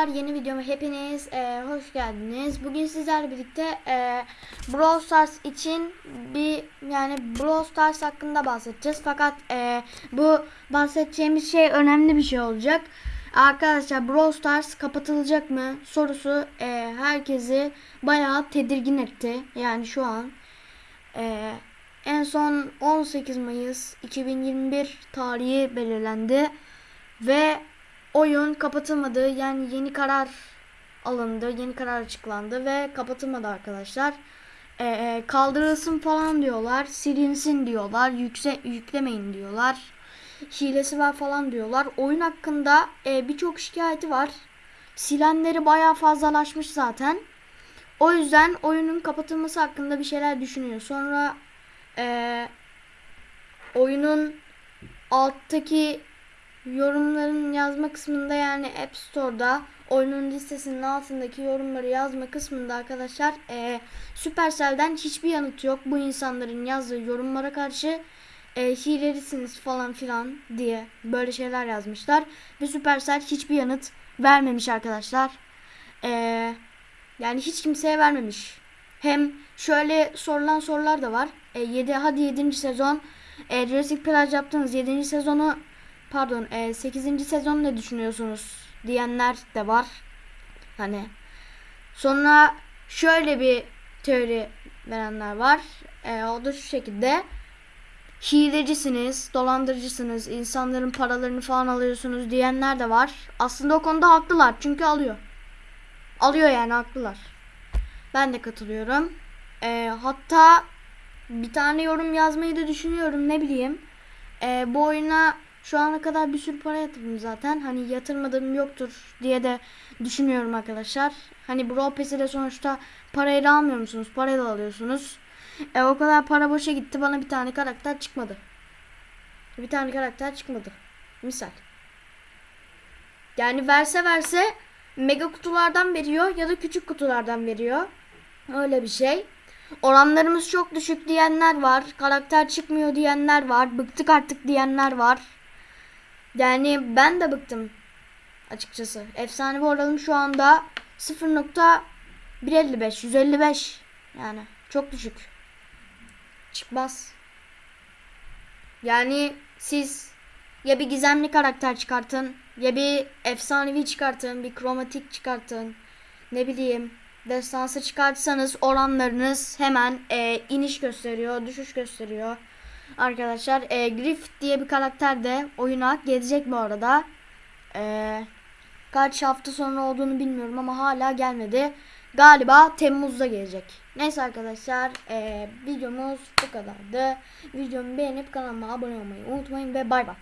arkadaşlar yeni videoma hepiniz e, hoş geldiniz. Bugün sizlerle birlikte e, Brawl Stars için bir yani Brawl Stars hakkında bahsedeceğiz. Fakat e, bu bahsedeceğimiz şey önemli bir şey olacak. Arkadaşlar Brawl Stars kapatılacak mı sorusu e, herkesi bayağı tedirgin etti. Yani şu an e, en son 18 Mayıs 2021 tarihi belirlendi ve oyun kapatılmadı. Yani yeni karar alındı. Yeni karar açıklandı ve kapatılmadı arkadaşlar. Ee, kaldırılsın falan diyorlar. Silinsin diyorlar. Yükse, yüklemeyin diyorlar. Hilesi var falan diyorlar. Oyun hakkında e, birçok şikayeti var. Silenleri bayağı fazlalaşmış zaten. O yüzden oyunun kapatılması hakkında bir şeyler düşünüyor. Sonra e, oyunun alttaki yorumların yazma kısmında yani App Store'da oyunun listesinin altındaki yorumları yazma kısmında arkadaşlar e, Supercell'den hiçbir yanıt yok. Bu insanların yazdığı yorumlara karşı e, hilelisiniz falan filan diye böyle şeyler yazmışlar. Ve Supercell hiçbir yanıt vermemiş arkadaşlar. E, yani hiç kimseye vermemiş. Hem şöyle sorulan sorular da var. E, 7 hadi 7. sezon e, Jurassic Plage yaptınız 7. sezonu pardon e, 8. sezon ne düşünüyorsunuz diyenler de var. Hani sonra şöyle bir teori verenler var. E, o da şu şekilde hilecisiniz, dolandırıcısınız, insanların paralarını falan alıyorsunuz diyenler de var. Aslında o konuda haklılar çünkü alıyor. Alıyor yani haklılar. Ben de katılıyorum. E, hatta bir tane yorum yazmayı da düşünüyorum ne bileyim. E, bu oyuna şu ana kadar bir sürü para yatırdım zaten. Hani yatırmadığım yoktur diye de düşünüyorum arkadaşlar. Hani Brawl Pass'i de sonuçta parayla almıyor musunuz? Parayla alıyorsunuz. E, o kadar para boşa gitti. Bana bir tane karakter çıkmadı. Bir tane karakter çıkmadı. Misal. Yani verse verse mega kutulardan veriyor ya da küçük kutulardan veriyor. Öyle bir şey. Oranlarımız çok düşük diyenler var. Karakter çıkmıyor diyenler var. Bıktık artık diyenler var. Yani ben de bıktım açıkçası. Efsanevi oranım şu anda 0.155 155 yani çok düşük. Çıkmaz. Yani siz ya bir gizemli karakter çıkartın ya bir efsanevi çıkartın, bir kromatik çıkartın. Ne bileyim destansı çıkartsanız oranlarınız hemen e, iniş gösteriyor, düşüş gösteriyor. Arkadaşlar e, Griff diye bir karakter de oyuna gelecek bu arada. E, kaç hafta sonra olduğunu bilmiyorum ama hala gelmedi. Galiba Temmuz'da gelecek. Neyse arkadaşlar e, videomuz bu kadardı. Videomu beğenip kanalıma abone olmayı unutmayın ve bay bay.